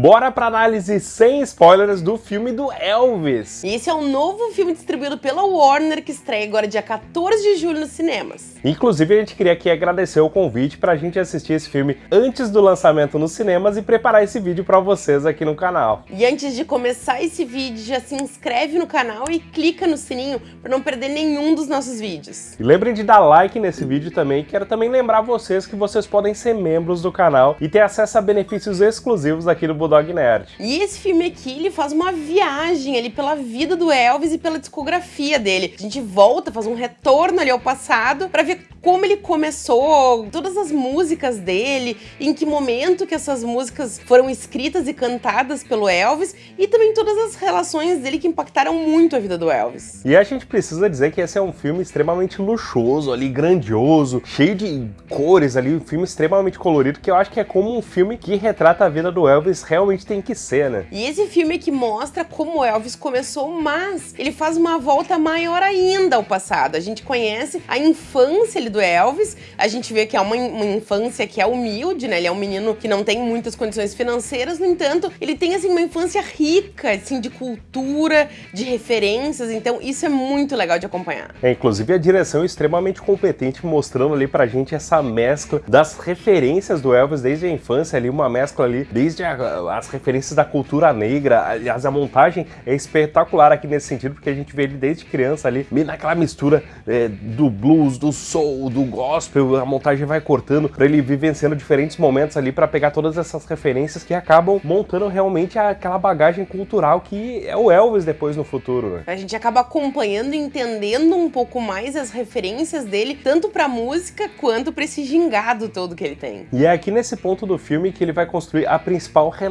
Bora pra análise sem spoilers do filme do Elvis. Esse é um novo filme distribuído pela Warner que estreia agora dia 14 de julho nos cinemas. Inclusive, a gente queria aqui agradecer o convite pra gente assistir esse filme antes do lançamento nos cinemas e preparar esse vídeo pra vocês aqui no canal. E antes de começar esse vídeo, já se inscreve no canal e clica no sininho para não perder nenhum dos nossos vídeos. E lembrem de dar like nesse vídeo também, quero também lembrar vocês que vocês podem ser membros do canal e ter acesso a benefícios exclusivos aqui no Bulldog Nerd. E esse filme aqui, ele faz uma viagem ali pela vida do Elvis e pela discografia dele. A gente volta, faz um retorno ali ao passado para ver como ele começou, todas as músicas dele, em que momento que essas músicas foram escritas e cantadas pelo Elvis e também todas as relações dele que impactaram muito a vida do Elvis. E a gente precisa dizer que esse é um filme extremamente luxuoso ali, grandioso, cheio de cores ali, um filme extremamente colorido, que eu acho que é como um filme que retrata a vida do Elvis realmente tem que ser, né? E esse filme que mostra como o Elvis começou, mas ele faz uma volta maior ainda ao passado. A gente conhece a infância do Elvis, a gente vê que é uma, uma infância que é humilde, né? Ele é um menino que não tem muitas condições financeiras, no entanto, ele tem assim uma infância rica, assim, de cultura, de referências, então isso é muito legal de acompanhar. É, inclusive a direção é extremamente competente, mostrando ali pra gente essa mescla das referências do Elvis desde a infância ali, uma mescla ali desde a, as referências da cultura negra, aliás, a montagem é espetacular aqui nesse sentido, porque a gente vê ele desde criança ali, meio naquela mistura é, do blues, do soul, do gospel, a montagem vai cortando para ele vivenciando diferentes momentos ali para pegar todas essas referências que acabam montando realmente aquela bagagem cultural que é o Elvis depois no futuro, né? A gente acaba acompanhando e entendendo um pouco mais as referências dele, tanto pra música quanto pra esse gingado todo que ele tem. E é aqui nesse ponto do filme que ele vai construir a principal relação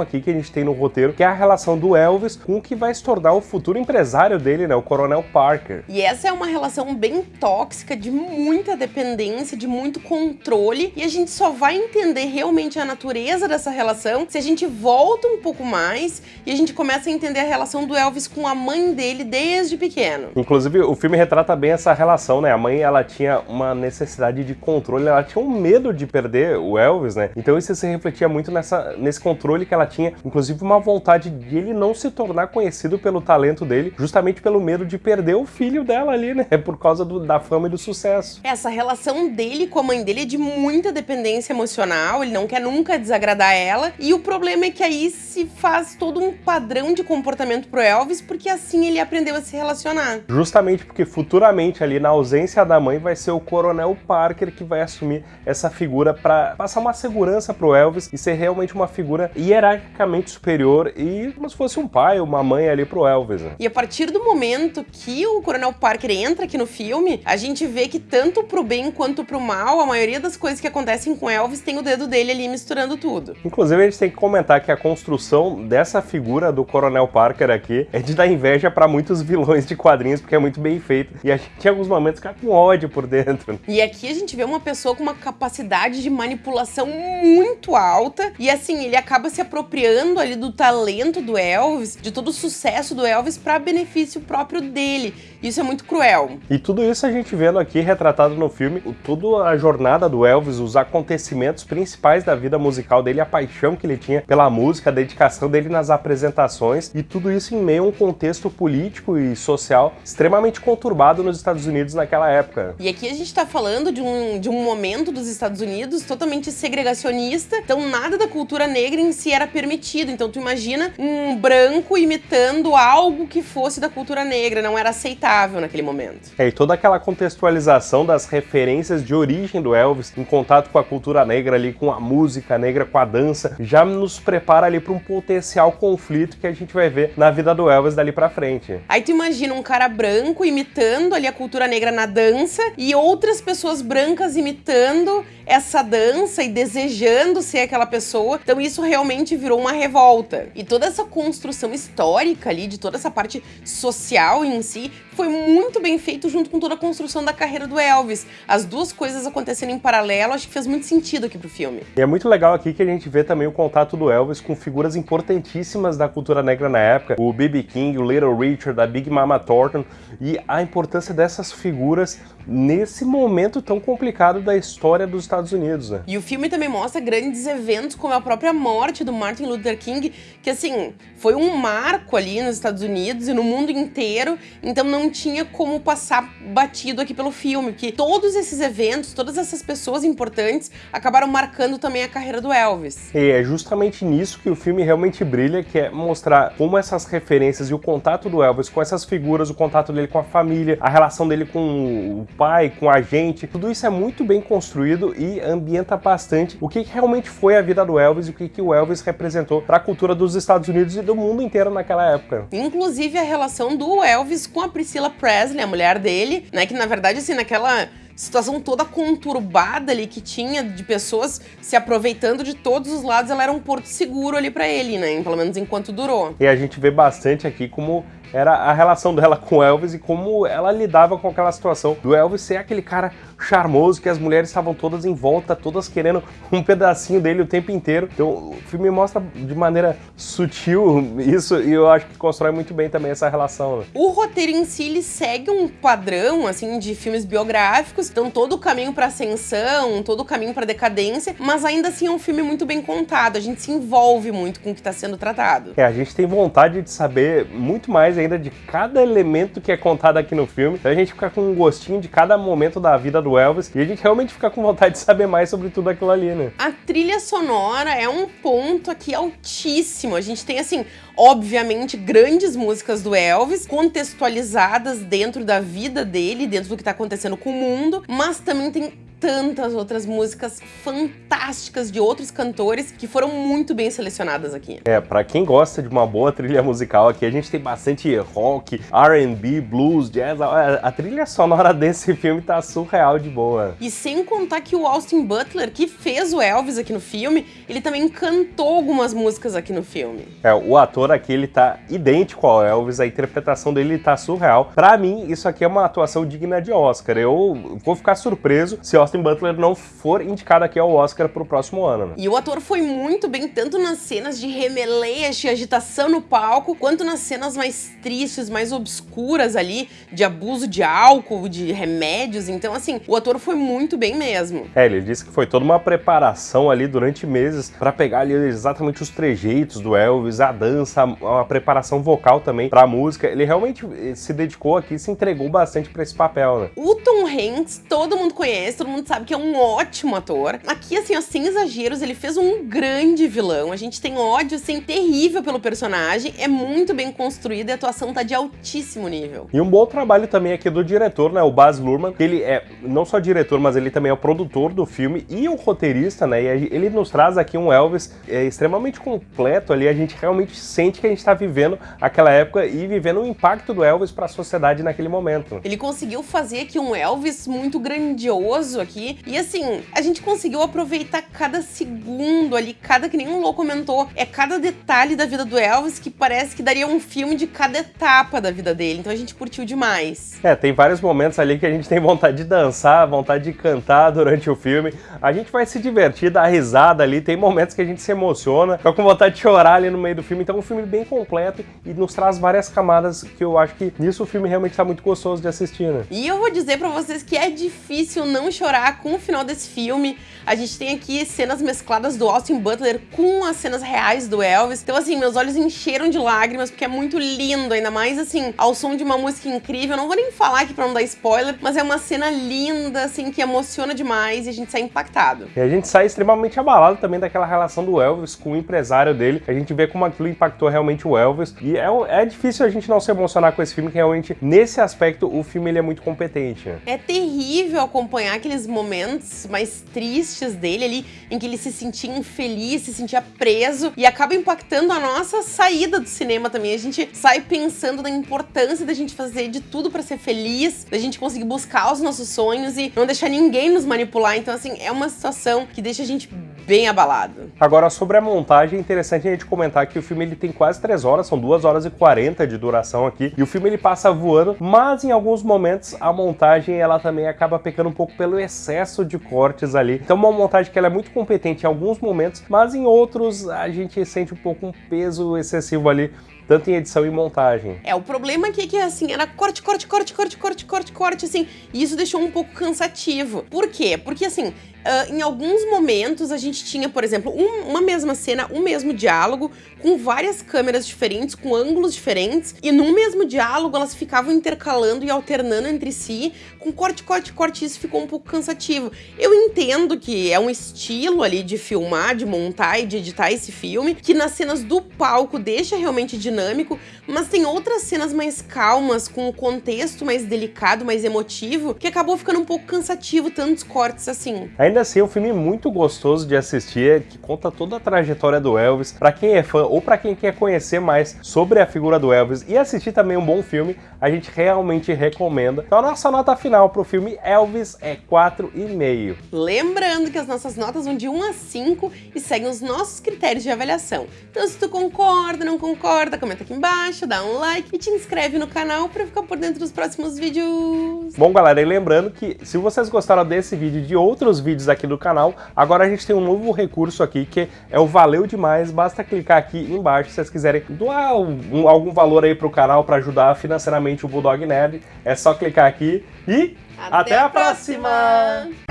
aqui que a gente tem no roteiro, que é a relação do Elvis com o que vai se tornar o futuro empresário dele, né, o Coronel Parker. E essa é uma relação bem tóxica, de muita dependência, de muito controle, e a gente só vai entender realmente a natureza dessa relação se a gente volta um pouco mais e a gente começa a entender a relação do Elvis com a mãe dele desde pequeno. Inclusive, o filme retrata bem essa relação, né? A mãe, ela tinha uma necessidade de controle, ela tinha um medo de perder o Elvis, né? Então isso se refletia muito nessa, nesse controle que ela tinha, inclusive uma vontade de ele não se tornar conhecido pelo talento dele, justamente pelo medo de perder o filho dela ali, né? Por causa do, da fama e do sucesso. Essa relação dele com a mãe dele é de muita dependência emocional, ele não quer nunca desagradar ela, e o problema é que aí se faz todo um padrão de comportamento pro Elvis, porque assim ele aprendeu a se relacionar. Justamente porque futuramente ali na ausência da mãe vai ser o Coronel Parker que vai assumir essa figura para passar uma segurança pro Elvis e ser realmente uma figura hierarquicamente superior e como se fosse um pai, uma mãe ali pro Elvis. Né? E a partir do momento que o Coronel Parker entra aqui no filme, a gente vê que tanto pro bem quanto pro mal, a maioria das coisas que acontecem com Elvis tem o dedo dele ali misturando tudo. Inclusive a gente tem que comentar que a construção dessa figura do Coronel Parker aqui é de dar inveja para muitos vilões de quadrinhos, porque é muito bem feito. E a gente tem alguns momentos que fica com ódio por dentro. E aqui a gente vê uma pessoa com uma capacidade de manipulação muito alta. E assim, ele acaba se apropriando ali do talento do Elvis, de todo o sucesso do Elvis para benefício próprio dele. Isso é muito cruel. E tudo isso a gente vendo aqui retratado no filme, toda a jornada do Elvis, os acontecimentos principais da vida musical dele, a paixão que ele tinha pela música, a dedicação dele nas apresentações e tudo isso em meio a um contexto político e social extremamente conturbado nos Estados Unidos naquela época. E aqui a gente tá falando de um, de um momento dos Estados Unidos totalmente segregacionista, então nada da cultura negra em si era permitido. Então tu imagina um branco imitando algo que fosse da cultura negra, não era aceitável naquele momento. É, e toda aquela contextualização das referências de origem do Elvis em contato com a cultura negra ali, com a música negra, com a dança, já nos prepara ali para um potencial conflito que a gente vai ver na vida do Elvis dali pra frente. Aí tu imagina um cara branco imitando ali a cultura negra na dança e outras pessoas brancas imitando essa dança e desejando ser aquela pessoa. Então isso realmente virou uma revolta. E toda essa construção histórica ali, de toda essa parte social em si, foi muito bem feito junto com toda a construção da carreira do Elvis. As duas coisas acontecendo em paralelo, acho que fez muito sentido aqui pro filme. E é muito legal aqui que a gente vê também o contato do Elvis com figuras importantíssimas da cultura negra na época, o B.B. King, o Little Richard, a Big Mama Thornton, e a importância dessas figuras nesse momento tão complicado da história dos Estados Unidos, né? E o filme também mostra grandes eventos, como a própria morte do Martin Luther King, que assim, foi um marco ali nos Estados Unidos e no mundo inteiro, então não tinha como passar batido aqui pelo filme, porque todos esses eventos, todas essas pessoas importantes acabaram marcando também a carreira do Elvis. E é justamente nisso que o filme realmente brilha, que é mostrar como essas referências e o contato do Elvis com essas figuras, o contato dele com a família, a relação dele com o pai, com a gente, tudo isso é muito bem construído e ambienta bastante o que realmente foi a vida do Elvis e o que, que o Elvis representou para a cultura dos Estados Unidos e do mundo inteiro naquela época. Inclusive a relação do Elvis com a Priscilla Presley, a mulher dele, né, que na verdade assim, naquela situação toda conturbada ali que tinha de pessoas se aproveitando de todos os lados, ela era um porto seguro ali para ele, né? Pelo menos enquanto durou. E a gente vê bastante aqui como era a relação dela com o Elvis e como ela lidava com aquela situação do Elvis ser aquele cara charmoso que as mulheres estavam todas em volta, todas querendo um pedacinho dele o tempo inteiro. Então o filme mostra de maneira sutil isso e eu acho que constrói muito bem também essa relação. Né? O roteiro em si ele segue um padrão assim de filmes biográficos, então todo o caminho para ascensão, todo o caminho para decadência, mas ainda assim é um filme muito bem contado. A gente se envolve muito com o que está sendo tratado. É, a gente tem vontade de saber muito mais ainda de cada elemento que é contado aqui no filme. Então a gente fica com um gostinho de cada momento da vida do Elvis e a gente realmente fica com vontade de saber mais sobre tudo aquilo ali, né? A trilha sonora é um ponto aqui altíssimo. A gente tem, assim, obviamente, grandes músicas do Elvis, contextualizadas dentro da vida dele, dentro do que tá acontecendo com o mundo, mas também tem tantas outras músicas fantásticas de outros cantores que foram muito bem selecionadas aqui. É, para quem gosta de uma boa trilha musical aqui, a gente tem bastante rock, R&B, blues, jazz, a, a, trilha sonora desse filme tá surreal de boa. E sem contar que o Austin Butler, que fez o Elvis aqui no filme, ele também cantou algumas músicas aqui no filme. É, o ator aqui, ele tá idêntico ao Elvis, a interpretação dele tá surreal. Para mim, isso aqui é uma atuação digna de Oscar. Eu vou ficar surpreso se Austin Austin Butler não for indicado aqui ao Oscar pro próximo ano. Né? E o ator foi muito bem tanto nas cenas de remeleixo e agitação no palco, quanto nas cenas mais tristes, mais obscuras ali, de abuso de álcool, de remédios. Então, assim, o ator foi muito bem mesmo. É, ele disse que foi toda uma preparação ali durante meses para pegar ali exatamente os trejeitos do Elvis, a dança, uma preparação vocal também pra música. Ele realmente se dedicou aqui, se entregou bastante para esse papel, né? O Tom Hanks, todo mundo conhece, todo mundo mundo sabe que é um ótimo ator. Aqui, assim, ó, sem exageros, ele fez um grande vilão. A gente tem ódio, assim, terrível pelo personagem. É muito bem construído e a atuação tá de altíssimo nível. E um bom trabalho também aqui do diretor, né? O Baz Luhrmann. Ele é não só diretor, mas ele também é o produtor do filme e o roteirista, né? E ele nos traz aqui um Elvis é, extremamente completo ali. A gente realmente sente que a gente tá vivendo aquela época e vivendo o impacto do Elvis para a sociedade naquele momento. Ele conseguiu fazer aqui um Elvis muito grandioso aqui. E assim, a gente conseguiu aproveitar cada segundo ali, cada que nenhum louco comentou, é cada detalhe da vida do Elvis que parece que daria um filme de cada etapa da vida dele. Então a gente curtiu demais. É, tem vários momentos ali que a gente tem vontade de dançar, vontade de cantar durante o filme. A gente vai se divertir, dar risada ali. Tem momentos que a gente se emociona, fica com vontade de chorar ali no meio do filme. Então é um filme bem completo e nos traz várias camadas que eu acho que nisso o filme realmente tá muito gostoso de assistir, né? E eu vou dizer para vocês que é difícil não chorar chorar com o final desse filme. A gente tem aqui cenas mescladas do Austin Butler com as cenas reais do Elvis. Então, assim, meus olhos encheram de lágrimas, porque é muito lindo, ainda mais, assim, ao som de uma música incrível. Eu não vou nem falar aqui pra não dar spoiler, mas é uma cena linda, assim, que emociona demais e a gente sai impactado. E a gente sai extremamente abalado também daquela relação do Elvis com o empresário dele. A gente vê como aquilo impactou realmente o Elvis. E é, é difícil a gente não se emocionar com esse filme, que realmente, nesse aspecto, o filme ele é muito competente. É terrível acompanhar aqueles momentos mais tristes dele ali, em que ele se sentia infeliz, se sentia preso e acaba impactando a nossa saída do cinema também. A gente sai pensando na importância da gente fazer de tudo para ser feliz, da gente conseguir buscar os nossos sonhos e não deixar ninguém nos manipular. Então, assim, é uma situação que deixa a gente bem abalado. Agora, sobre a montagem, é interessante a gente comentar que o filme ele tem quase 3 horas, são 2 horas e 40 de duração aqui, e o filme ele passa voando, mas em alguns momentos a montagem ela também acaba pecando um pouco pelo excesso de cortes ali. Então uma montagem que ela é muito competente em alguns momentos, mas em outros a gente sente um pouco um peso excessivo ali tanto em edição e montagem. É, o problema aqui é que, assim, era corte, corte, corte, corte, corte, corte, corte, assim, e isso deixou um pouco cansativo. Por quê? Porque, assim, Uh, em alguns momentos a gente tinha, por exemplo, um, uma mesma cena, um mesmo diálogo, com várias câmeras diferentes, com ângulos diferentes, e num mesmo diálogo elas ficavam intercalando e alternando entre si, com corte, corte, corte, isso ficou um pouco cansativo. Eu entendo que é um estilo ali de filmar, de montar e de editar esse filme, que nas cenas do palco deixa realmente dinâmico, mas tem outras cenas mais calmas, com o contexto mais delicado, mais emotivo, que acabou ficando um pouco cansativo tantos cortes assim. Ainda assim, é um filme muito gostoso de assistir, que conta toda a trajetória do Elvis. Para quem é fã ou para quem quer conhecer mais sobre a figura do Elvis e assistir também um bom filme, a gente realmente recomenda. Então a nossa nota final pro filme Elvis é 4,5. Lembrando que as nossas notas vão de 1 a 5 e seguem os nossos critérios de avaliação. Então se tu concorda, não concorda, comenta aqui embaixo, dá um like e te inscreve no canal para ficar por dentro dos próximos vídeos. Bom galera, e lembrando que se vocês gostaram desse vídeo e de outros vídeos vídeos aqui do canal. Agora a gente tem um novo recurso aqui que é o Valeu Demais. Basta clicar aqui embaixo se vocês quiserem doar um, algum valor aí pro canal para ajudar financeiramente o Bulldog Nerd. É só clicar aqui e até, até a próxima. próxima.